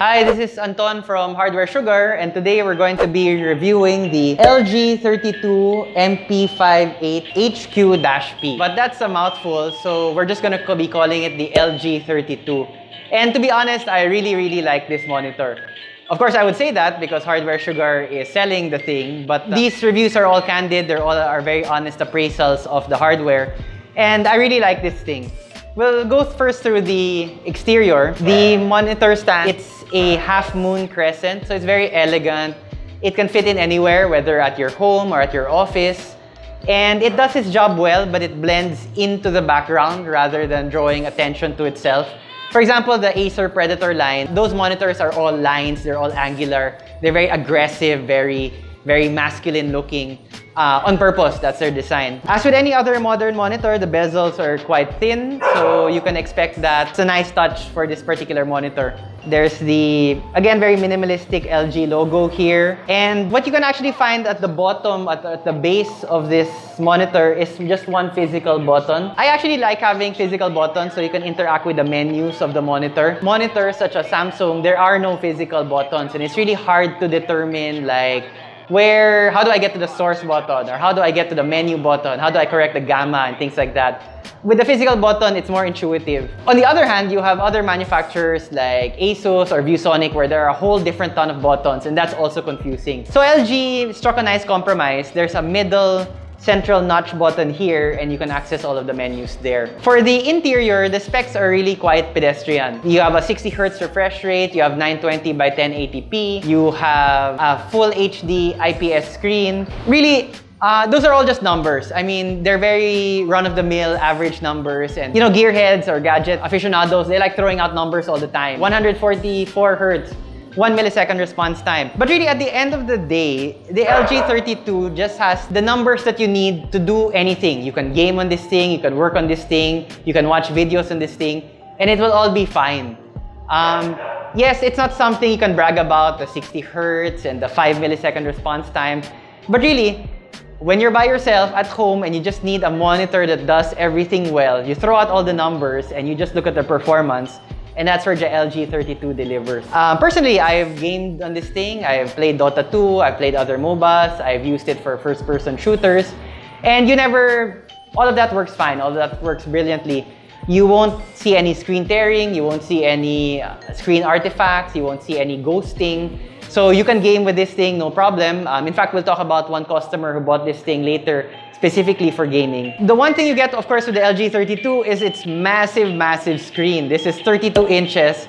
Hi, this is Anton from Hardware Sugar and today we're going to be reviewing the LG 32 MP58 HQ-P. But that's a mouthful, so we're just gonna be calling it the LG 32. And to be honest, I really, really like this monitor. Of course, I would say that because Hardware Sugar is selling the thing, but these reviews are all candid. They're all are very honest appraisals of the hardware. And I really like this thing. We'll go first through the exterior. The monitor stand, it's a half moon crescent, so it's very elegant. It can fit in anywhere, whether at your home or at your office. And it does its job well, but it blends into the background rather than drawing attention to itself. For example, the Acer Predator line, those monitors are all lines, they're all angular. They're very aggressive, very, very masculine looking uh, on purpose. That's their design. As with any other modern monitor, the bezels are quite thin, so you can expect that it's a nice touch for this particular monitor. There's the, again, very minimalistic LG logo here. And what you can actually find at the bottom, at at the base of this monitor is just one physical button. I actually like having physical buttons so you can interact with the menus of the monitor. Monitors such as Samsung, there are no physical buttons and it's really hard to determine like where, how do I get to the source button or how do I get to the menu button? How do I correct the gamma and things like that? With the physical button, it's more intuitive. On the other hand, you have other manufacturers like Asus or ViewSonic where there are a whole different ton of buttons and that's also confusing. So LG struck a nice compromise. There's a middle central notch button here and you can access all of the menus there. For the interior, the specs are really quite pedestrian. You have a 60 Hz refresh rate, you have 920 by 1080p, you have a full HD IPS screen. Really, uh, those are all just numbers. I mean, they're very run-of-the-mill average numbers. And, you know, gearheads or gadget aficionados, they like throwing out numbers all the time. 144 Hertz, 1 millisecond response time. But really, at the end of the day, the LG 32 just has the numbers that you need to do anything. You can game on this thing, you can work on this thing, you can watch videos on this thing, and it will all be fine. Um, yes, it's not something you can brag about, the 60 hertz and the 5 millisecond response time. But really, when you're by yourself at home and you just need a monitor that does everything well, you throw out all the numbers and you just look at the performance, and that's where the LG 32 delivers. Um, personally, I've gamed on this thing. I've played Dota 2, I've played other MOBAs, I've used it for first-person shooters, and you never, all of that works fine, all of that works brilliantly. You won't see any screen tearing, you won't see any uh, screen artifacts, you won't see any ghosting. So you can game with this thing, no problem. Um, in fact, we'll talk about one customer who bought this thing later specifically for gaming. The one thing you get, of course, with the LG 32 is its massive, massive screen. This is 32 inches.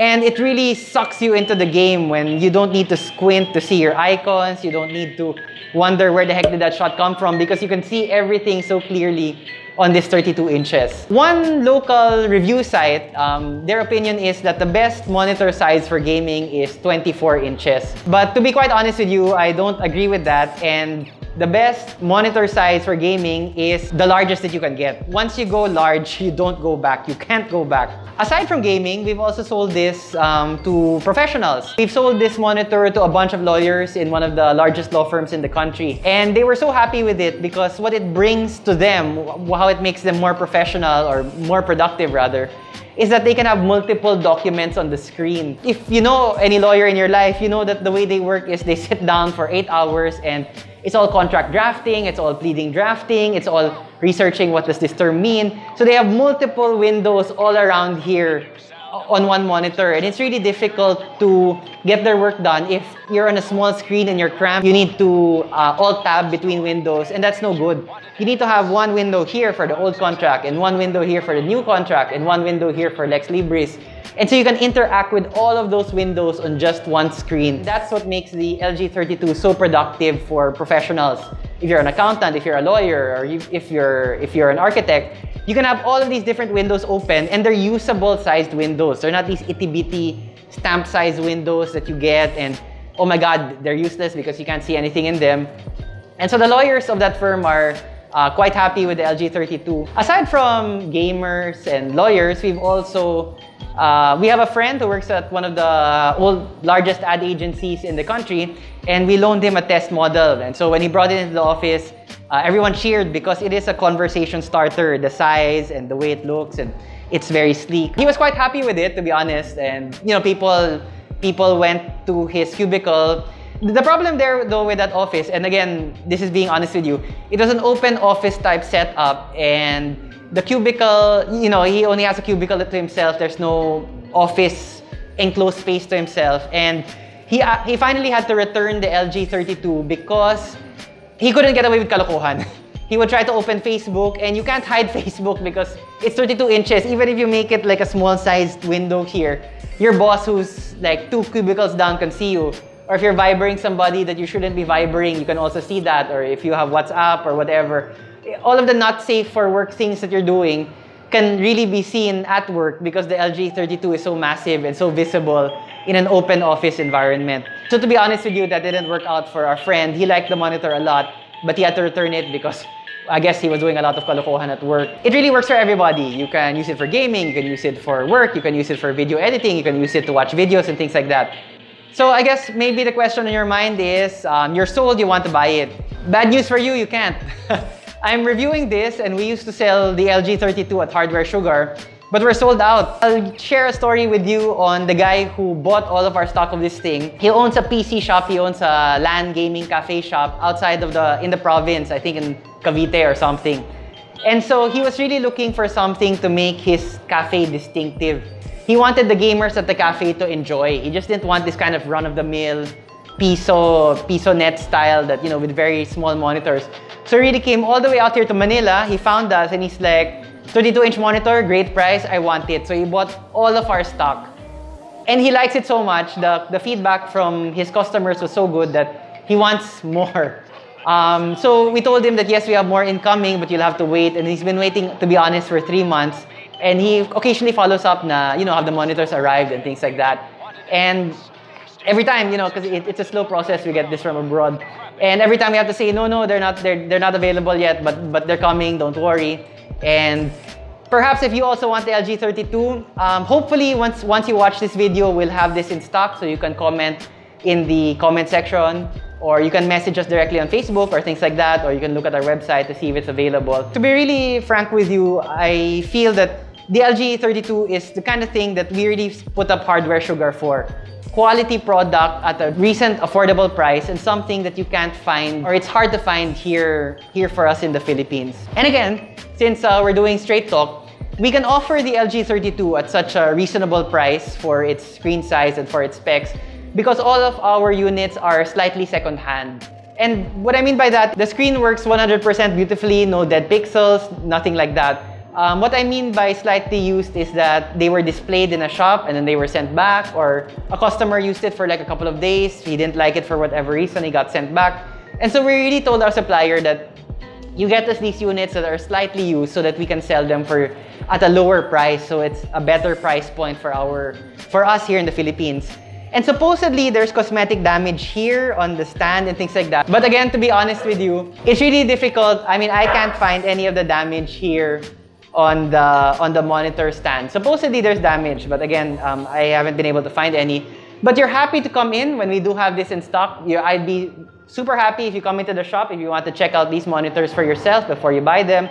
And it really sucks you into the game when you don't need to squint to see your icons. You don't need to wonder where the heck did that shot come from because you can see everything so clearly on this 32 inches. One local review site, um, their opinion is that the best monitor size for gaming is 24 inches. But to be quite honest with you, I don't agree with that. And the best monitor size for gaming is the largest that you can get. Once you go large, you don't go back. You can't go back. Aside from gaming, we've also sold this um, to professionals. We've sold this monitor to a bunch of lawyers in one of the largest law firms in the country. And they were so happy with it because what it brings to them, how it makes them more professional or more productive rather, is that they can have multiple documents on the screen. If you know any lawyer in your life, you know that the way they work is they sit down for eight hours and it's all contract drafting, it's all pleading drafting, it's all researching what does this term mean. So they have multiple windows all around here on one monitor and it's really difficult to get their work done. If you're on a small screen and you're cramped you need to uh, alt tab between windows and that's no good. You need to have one window here for the old contract and one window here for the new contract and one window here for lex libris and so you can interact with all of those windows on just one screen. That's what makes the LG 32 so productive for professionals. If you're an accountant, if you're a lawyer, or if you're, if you're an architect, you can have all of these different windows open and they're usable sized windows. They're not these itty-bitty stamp size windows that you get and oh my god, they're useless because you can't see anything in them. And so the lawyers of that firm are uh, quite happy with the LG 32. Aside from gamers and lawyers, we've also uh, we have a friend who works at one of the old, largest ad agencies in the country, and we loaned him a test model. And so when he brought it into the office, uh, everyone cheered because it is a conversation starter, the size and the way it looks, and it's very sleek. He was quite happy with it, to be honest. And you know, people people went to his cubicle. The problem there though with that office, and again, this is being honest with you, it was an open office type setup and the cubicle, you know, he only has a cubicle to himself. There's no office enclosed space to himself. And he, uh, he finally had to return the LG 32 because he couldn't get away with kalokohan. he would try to open Facebook and you can't hide Facebook because it's 32 inches. Even if you make it like a small sized window here, your boss who's like two cubicles down can see you. Or if you're vibering somebody that you shouldn't be vibering, you can also see that. Or if you have WhatsApp or whatever, all of the not safe for work things that you're doing can really be seen at work because the LG 32 is so massive and so visible in an open office environment. So to be honest with you, that didn't work out for our friend. He liked the monitor a lot, but he had to return it because I guess he was doing a lot of kalokohan at work. It really works for everybody. You can use it for gaming, you can use it for work, you can use it for video editing, you can use it to watch videos and things like that. So I guess maybe the question in your mind is, um, you're sold, you want to buy it. Bad news for you, you can't. I'm reviewing this and we used to sell the LG 32 at Hardware Sugar, but we're sold out. I'll share a story with you on the guy who bought all of our stock of this thing. He owns a PC shop, he owns a LAN gaming cafe shop outside of the, in the province, I think in Cavite or something. And so he was really looking for something to make his cafe distinctive. He wanted the gamers at the cafe to enjoy. He just didn't want this kind of run-of-the-mill piso, piso net style that, you know, with very small monitors. So he really came all the way out here to Manila. He found us and he's like, 32-inch monitor, great price, I want it. So he bought all of our stock. And he likes it so much. The, the feedback from his customers was so good that he wants more. Um, so we told him that yes, we have more incoming, but you'll have to wait. And he's been waiting, to be honest, for three months. And he occasionally follows up na, you know, have the monitors arrived and things like that. And every time, you know, because it, it's a slow process, we get this from abroad. And every time we have to say, no, no, they're not, they're, they're not available yet, but, but they're coming, don't worry. And perhaps if you also want the LG 32, um, hopefully once, once you watch this video, we'll have this in stock so you can comment in the comment section or you can message us directly on Facebook or things like that, or you can look at our website to see if it's available. To be really frank with you, I feel that the LG 32 is the kind of thing that we really put up hardware sugar for quality product at a recent affordable price and something that you can't find or it's hard to find here, here for us in the Philippines. And again, since uh, we're doing straight talk, we can offer the LG 32 at such a reasonable price for its screen size and for its specs because all of our units are slightly second-hand. And what I mean by that, the screen works 100% beautifully, no dead pixels, nothing like that. Um, what I mean by slightly used is that they were displayed in a shop and then they were sent back or a customer used it for like a couple of days. He didn't like it for whatever reason, he got sent back. And so we really told our supplier that you get us these units that are slightly used so that we can sell them for at a lower price. So it's a better price point for our for us here in the Philippines. And supposedly, there's cosmetic damage here on the stand and things like that. But again, to be honest with you, it's really difficult. I mean, I can't find any of the damage here on the on the monitor stand. Supposedly there's damage, but again, um, I haven't been able to find any. But you're happy to come in when we do have this in stock. you I'd be super happy if you come into the shop if you want to check out these monitors for yourself before you buy them.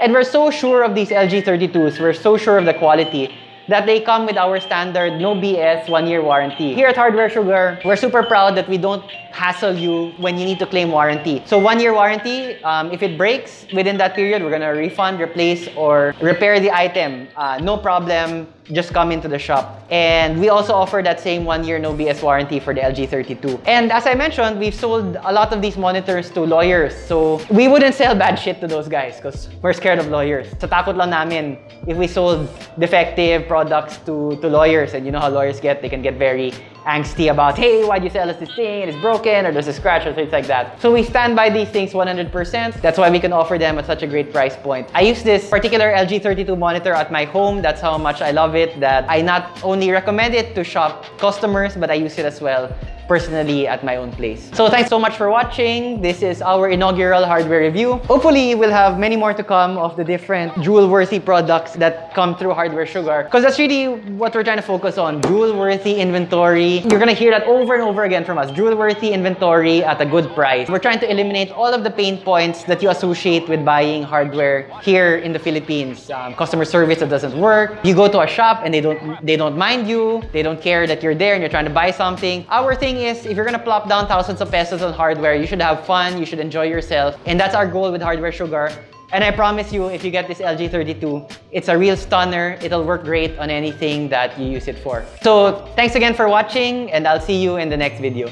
And we're so sure of these LG 32s. We're so sure of the quality that they come with our standard no BS one-year warranty. Here at Hardware Sugar, we're super proud that we don't hassle you when you need to claim warranty. So one-year warranty, um, if it breaks within that period, we're gonna refund, replace, or repair the item. Uh, no problem just come into the shop. And we also offer that same one year no BS warranty for the LG 32. And as I mentioned, we've sold a lot of these monitors to lawyers. So we wouldn't sell bad shit to those guys because we're scared of lawyers. So takot lang namin if we sold defective products to, to lawyers and you know how lawyers get, they can get very angsty about, hey, why'd you sell us this thing? It's broken or there's a scratch or things like that. So we stand by these things 100%. That's why we can offer them at such a great price point. I use this particular LG 32 monitor at my home. That's how much I love it that I not only recommend it to shop customers, but I use it as well personally at my own place. So thanks so much for watching. This is our inaugural hardware review. Hopefully, we'll have many more to come of the different jewel-worthy products that come through Hardware Sugar. Because that's really what we're trying to focus on, jewel-worthy inventory. You're gonna hear that over and over again from us, jewel-worthy inventory at a good price. We're trying to eliminate all of the pain points that you associate with buying hardware here in the Philippines. Um, customer service that doesn't work. You go to a shop and they don't they don't mind you. They don't care that you're there and you're trying to buy something. Our is, if you're gonna plop down thousands of pesos on hardware, you should have fun, you should enjoy yourself. And that's our goal with Hardware Sugar. And I promise you, if you get this LG32, it's a real stunner. It'll work great on anything that you use it for. So thanks again for watching and I'll see you in the next video.